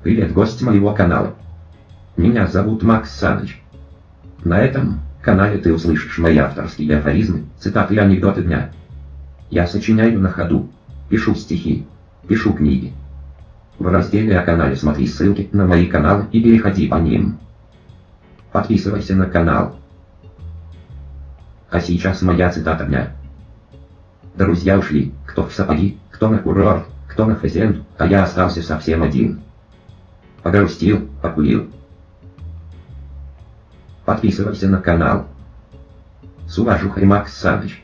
Привет, гость моего канала. Меня зовут Макс Саныч. На этом канале ты услышишь мои авторские афоризмы, цитаты и анекдоты дня. Я сочиняю на ходу, пишу стихи, пишу книги. В разделе о канале смотри ссылки на мои каналы и переходи по ним. Подписывайся на канал. А сейчас моя цитата дня. Друзья ушли, кто в сапоги, кто на курорт, кто на фазенду, а я остался совсем один. Погрустил, покурил. Подписывайся на канал. С уважухой Макс Саныч.